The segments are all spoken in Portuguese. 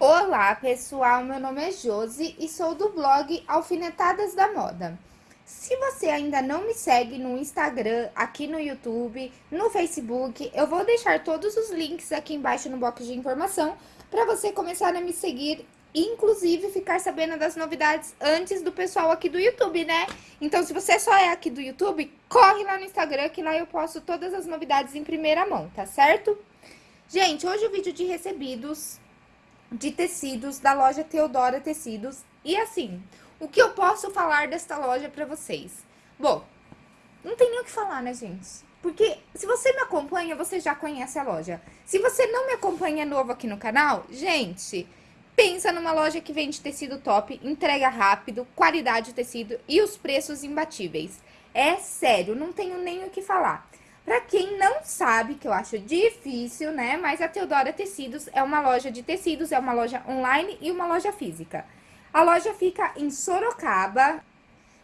Olá pessoal, meu nome é Josi e sou do blog Alfinetadas da Moda. Se você ainda não me segue no Instagram, aqui no YouTube, no Facebook, eu vou deixar todos os links aqui embaixo no box de informação para você começar a me seguir inclusive ficar sabendo das novidades antes do pessoal aqui do YouTube, né? Então, se você só é aqui do YouTube, corre lá no Instagram, que lá eu posto todas as novidades em primeira mão, tá certo? Gente, hoje o vídeo de recebidos de tecidos da loja Teodora Tecidos. E assim, o que eu posso falar desta loja pra vocês? Bom, não tem nem o que falar, né, gente? Porque se você me acompanha, você já conhece a loja. Se você não me acompanha novo aqui no canal, gente, Pensa numa loja que vende tecido top, entrega rápido, qualidade de tecido e os preços imbatíveis. É sério, não tenho nem o que falar. Pra quem não sabe, que eu acho difícil, né? Mas a Teodora Tecidos é uma loja de tecidos, é uma loja online e uma loja física. A loja fica em Sorocaba.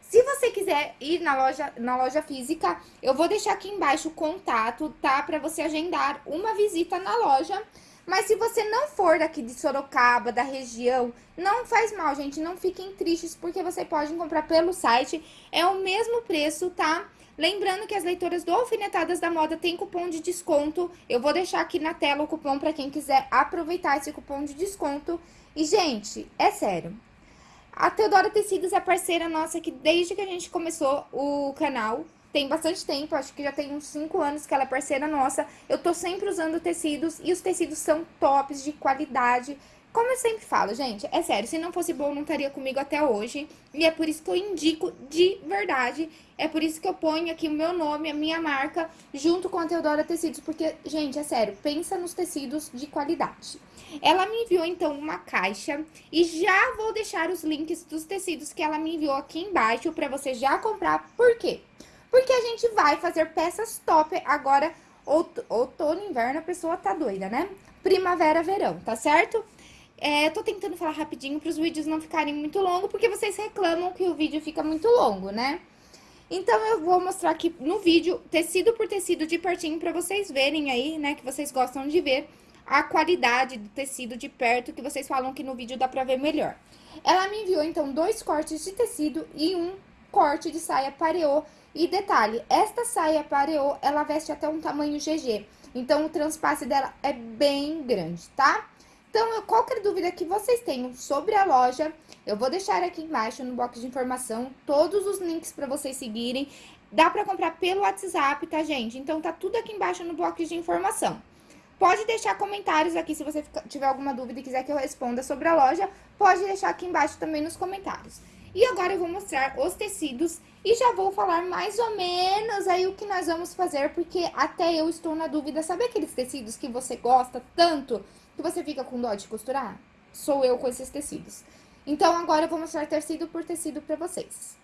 Se você quiser ir na loja, na loja física, eu vou deixar aqui embaixo o contato, tá? Pra você agendar uma visita na loja. Mas se você não for daqui de Sorocaba, da região, não faz mal, gente. Não fiquem tristes, porque você pode comprar pelo site. É o mesmo preço, tá? Lembrando que as leitoras do Alfinetadas da Moda tem cupom de desconto. Eu vou deixar aqui na tela o cupom para quem quiser aproveitar esse cupom de desconto. E, gente, é sério. A Teodora Tecidos é parceira nossa aqui desde que a gente começou o canal tem bastante tempo, acho que já tem uns 5 anos que ela é parceira nossa. Eu tô sempre usando tecidos e os tecidos são tops, de qualidade. Como eu sempre falo, gente, é sério, se não fosse bom, não estaria comigo até hoje. E é por isso que eu indico de verdade. É por isso que eu ponho aqui o meu nome, a minha marca, junto com a Teodora Tecidos. Porque, gente, é sério, pensa nos tecidos de qualidade. Ela me enviou, então, uma caixa. E já vou deixar os links dos tecidos que ela me enviou aqui embaixo pra você já comprar. Por quê? Porque a gente vai fazer peças top agora, outono, inverno, a pessoa tá doida, né? Primavera, verão, tá certo? É, tô tentando falar rapidinho para os vídeos não ficarem muito longos, porque vocês reclamam que o vídeo fica muito longo, né? Então, eu vou mostrar aqui no vídeo, tecido por tecido de pertinho, para vocês verem aí, né, que vocês gostam de ver a qualidade do tecido de perto, que vocês falam que no vídeo dá pra ver melhor. Ela me enviou, então, dois cortes de tecido e um corte de saia pareô e detalhe, esta saia pareô, ela veste até um tamanho GG. Então, o transpasse dela é bem grande, tá? Então, qualquer dúvida que vocês tenham sobre a loja, eu vou deixar aqui embaixo no box de informação todos os links para vocês seguirem. Dá para comprar pelo WhatsApp, tá, gente? Então, tá tudo aqui embaixo no box de informação. Pode deixar comentários aqui se você tiver alguma dúvida e quiser que eu responda sobre a loja. Pode deixar aqui embaixo também nos comentários. E agora eu vou mostrar os tecidos e já vou falar mais ou menos aí o que nós vamos fazer, porque até eu estou na dúvida. Sabe aqueles tecidos que você gosta tanto que você fica com dó de costurar? Sou eu com esses tecidos. Então, agora eu vou mostrar tecido por tecido pra vocês.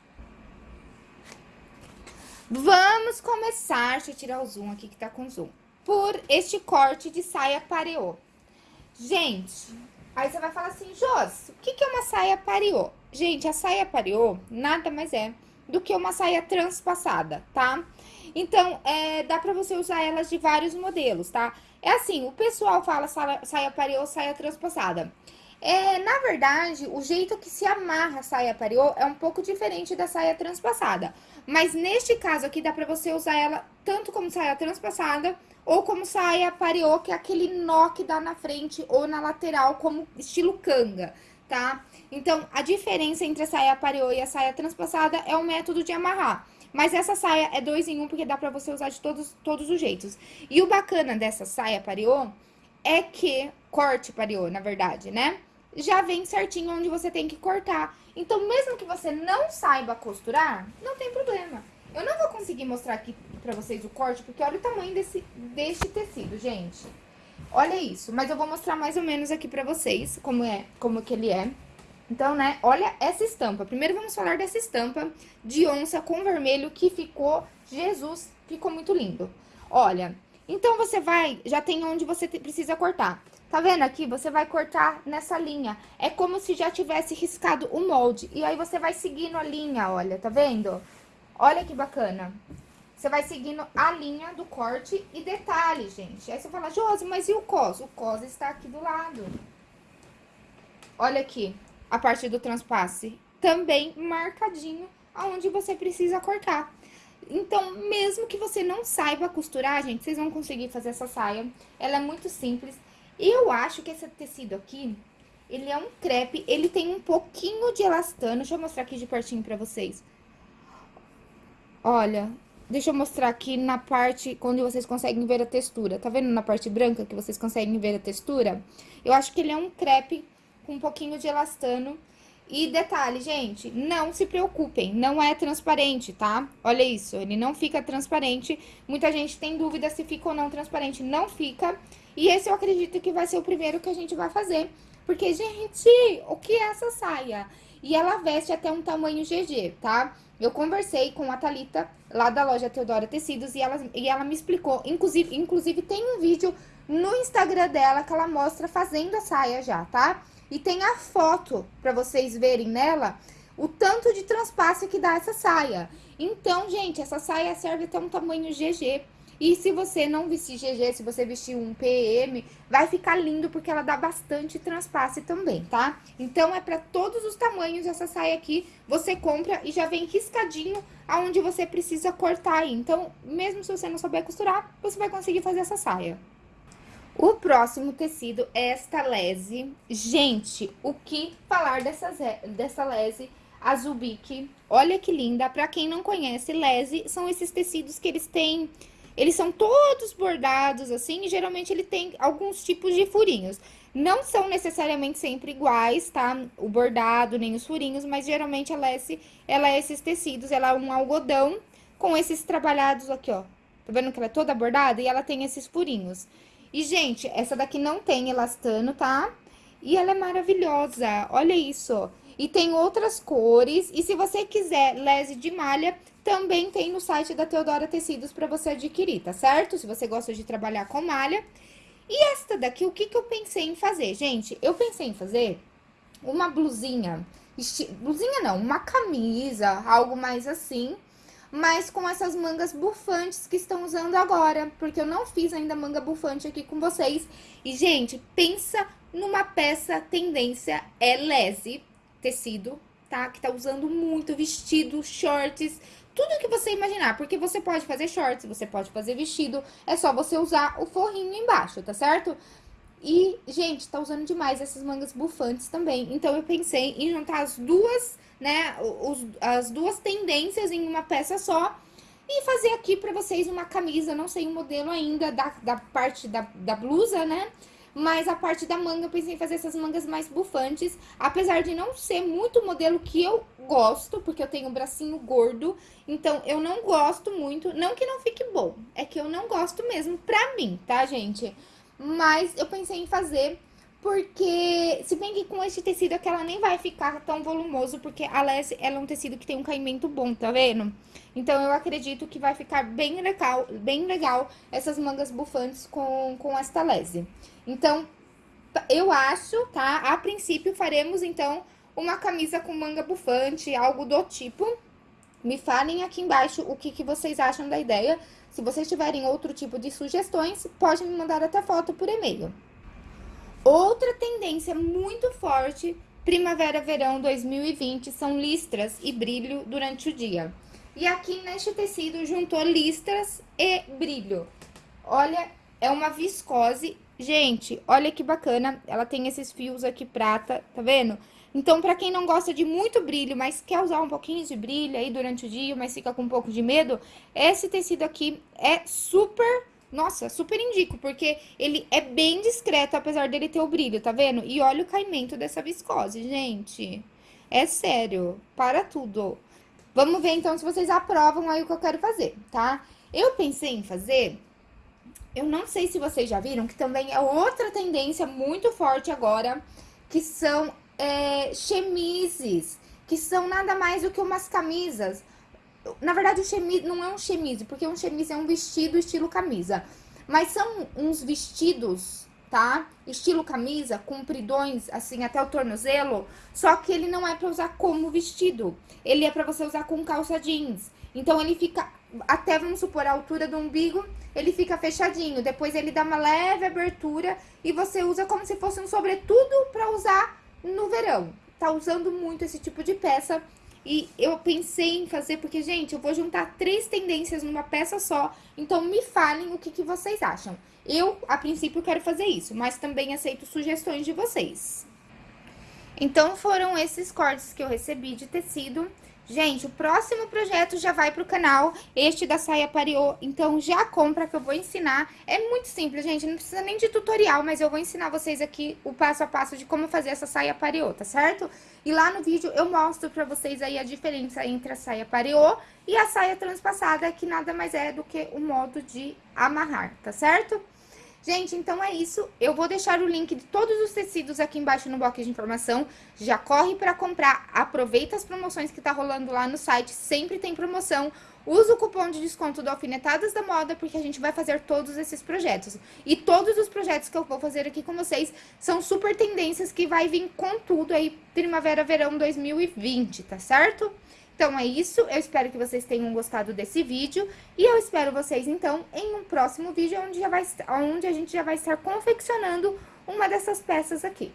Vamos começar, deixa eu tirar o zoom aqui que tá com zoom, por este corte de saia pareô. Gente, aí você vai falar assim, Jos, o que, que é uma saia pareô? Gente, a saia pareô nada mais é do que uma saia transpassada, tá? Então, é, dá pra você usar elas de vários modelos, tá? É assim, o pessoal fala saia, pareô, saia transpassada. É, na verdade, o jeito que se amarra a saia pareô é um pouco diferente da saia transpassada. Mas neste caso aqui, dá pra você usar ela tanto como saia transpassada ou como saia pareô, que é aquele nó que dá na frente ou na lateral, como estilo canga, tá? Então, a diferença entre a saia pareô e a saia transpassada é o método de amarrar. Mas essa saia é dois em um, porque dá pra você usar de todos, todos os jeitos. E o bacana dessa saia pareô é que, corte pareô, na verdade, né? Já vem certinho onde você tem que cortar. Então, mesmo que você não saiba costurar, não tem problema. Eu não vou conseguir mostrar aqui pra vocês o corte, porque olha o tamanho desse, deste tecido, gente. Olha isso, mas eu vou mostrar mais ou menos aqui pra vocês como é, como que ele é. Então, né, olha essa estampa. Primeiro vamos falar dessa estampa de onça com vermelho que ficou, Jesus, ficou muito lindo. Olha, então você vai, já tem onde você precisa cortar. Tá vendo aqui? Você vai cortar nessa linha. É como se já tivesse riscado o molde. E aí você vai seguindo a linha, olha, tá vendo? Olha que bacana. Você vai seguindo a linha do corte e detalhe, gente. Aí você fala, Josi, mas e o cos? O cos está aqui do lado. Olha aqui, a parte do transpasse. Também marcadinho aonde você precisa cortar. Então, mesmo que você não saiba costurar, gente, vocês vão conseguir fazer essa saia. Ela é muito simples. E eu acho que esse tecido aqui, ele é um crepe, ele tem um pouquinho de elastano. Deixa eu mostrar aqui de pertinho pra vocês. Olha, deixa eu mostrar aqui na parte onde vocês conseguem ver a textura. Tá vendo na parte branca que vocês conseguem ver a textura? Eu acho que ele é um crepe com um pouquinho de elastano. E detalhe, gente, não se preocupem, não é transparente, tá? Olha isso, ele não fica transparente. Muita gente tem dúvida se fica ou não transparente, não fica. E esse eu acredito que vai ser o primeiro que a gente vai fazer. Porque, gente, o que é essa saia? E ela veste até um tamanho GG, tá? Eu conversei com a Thalita, lá da loja Teodora Tecidos, e ela, e ela me explicou. Inclusive, inclusive, tem um vídeo no Instagram dela que ela mostra fazendo a saia já, tá? E tem a foto para vocês verem nela o tanto de transpasse que dá essa saia. Então, gente, essa saia serve até um tamanho GG. E se você não vestir GG, se você vestir um PM, vai ficar lindo porque ela dá bastante transpasse também, tá? Então, é para todos os tamanhos essa saia aqui, você compra e já vem riscadinho aonde você precisa cortar aí. Então, mesmo se você não souber costurar, você vai conseguir fazer essa saia. O próximo tecido é esta lese. Gente, o que falar dessa, dessa lese azul bique? Olha que linda. Pra quem não conhece, lese são esses tecidos que eles têm... Eles são todos bordados, assim, e geralmente ele tem alguns tipos de furinhos. Não são necessariamente sempre iguais, tá? O bordado, nem os furinhos, mas geralmente a lese, ela é esses tecidos, ela é um algodão com esses trabalhados aqui, ó. Tá vendo que ela é toda bordada? E ela tem esses furinhos. E, gente, essa daqui não tem elastano, tá? E ela é maravilhosa, olha isso. E tem outras cores, e se você quiser lese de malha, também tem no site da Teodora Tecidos para você adquirir, tá certo? Se você gosta de trabalhar com malha. E esta daqui, o que que eu pensei em fazer? Gente, eu pensei em fazer uma blusinha, blusinha não, uma camisa, algo mais assim, mas com essas mangas bufantes que estão usando agora, porque eu não fiz ainda manga bufante aqui com vocês. E, gente, pensa numa peça tendência é lese, tecido, tá? Que tá usando muito vestido, shorts, tudo que você imaginar, porque você pode fazer shorts, você pode fazer vestido, é só você usar o forrinho embaixo, tá certo? E, gente, tá usando demais essas mangas bufantes também, então eu pensei em juntar as duas né, os, as duas tendências em uma peça só. E fazer aqui pra vocês uma camisa, não sei o modelo ainda da, da parte da, da blusa, né? Mas a parte da manga, eu pensei em fazer essas mangas mais bufantes. Apesar de não ser muito modelo que eu gosto, porque eu tenho um bracinho gordo. Então, eu não gosto muito. Não que não fique bom, é que eu não gosto mesmo pra mim, tá, gente? Mas eu pensei em fazer porque, se bem que com esse tecido aqui ela nem vai ficar tão volumoso, porque a lese, ela é um tecido que tem um caimento bom, tá vendo? Então, eu acredito que vai ficar bem legal, bem legal essas mangas bufantes com, com esta lese. Então, eu acho, tá? A princípio, faremos, então, uma camisa com manga bufante, algo do tipo. Me falem aqui embaixo o que, que vocês acham da ideia. Se vocês tiverem outro tipo de sugestões, pode me mandar até foto por e-mail. Outra tendência muito forte, primavera-verão 2020, são listras e brilho durante o dia. E aqui neste tecido juntou listras e brilho. Olha, é uma viscose. Gente, olha que bacana, ela tem esses fios aqui prata, tá vendo? Então, pra quem não gosta de muito brilho, mas quer usar um pouquinho de brilho aí durante o dia, mas fica com um pouco de medo, esse tecido aqui é super nossa, super indico, porque ele é bem discreto, apesar dele ter o brilho, tá vendo? E olha o caimento dessa viscose, gente. É sério, para tudo. Vamos ver, então, se vocês aprovam aí o que eu quero fazer, tá? Eu pensei em fazer... Eu não sei se vocês já viram, que também é outra tendência muito forte agora, que são é, chemises, que são nada mais do que umas camisas na verdade, o chemise não é um chemise, porque um chemise é um vestido estilo camisa. Mas são uns vestidos, tá? Estilo camisa, compridões, assim, até o tornozelo. Só que ele não é pra usar como vestido. Ele é pra você usar com calça jeans. Então, ele fica, até vamos supor, a altura do umbigo, ele fica fechadinho. Depois, ele dá uma leve abertura e você usa como se fosse um sobretudo pra usar no verão. Tá usando muito esse tipo de peça e eu pensei em fazer, porque, gente, eu vou juntar três tendências numa peça só, então me falem o que, que vocês acham. Eu, a princípio, quero fazer isso, mas também aceito sugestões de vocês. Então, foram esses cortes que eu recebi de tecido. Gente, o próximo projeto já vai pro canal, este da saia pariô, então já compra que eu vou ensinar. É muito simples, gente, não precisa nem de tutorial, mas eu vou ensinar vocês aqui o passo a passo de como fazer essa saia pariô, tá certo? E lá no vídeo eu mostro pra vocês aí a diferença entre a saia pariô e a saia transpassada, que nada mais é do que o modo de amarrar, tá certo? Gente, então é isso. Eu vou deixar o link de todos os tecidos aqui embaixo no box de informação. Já corre para comprar. Aproveita as promoções que tá rolando lá no site. Sempre tem promoção. Usa o cupom de desconto do Alfinetadas da Moda, porque a gente vai fazer todos esses projetos. E todos os projetos que eu vou fazer aqui com vocês são super tendências que vai vir com tudo aí, Primavera-Verão 2020, tá certo? Então, é isso. Eu espero que vocês tenham gostado desse vídeo. E eu espero vocês, então, em um próximo vídeo, onde, já vai, onde a gente já vai estar confeccionando uma dessas peças aqui.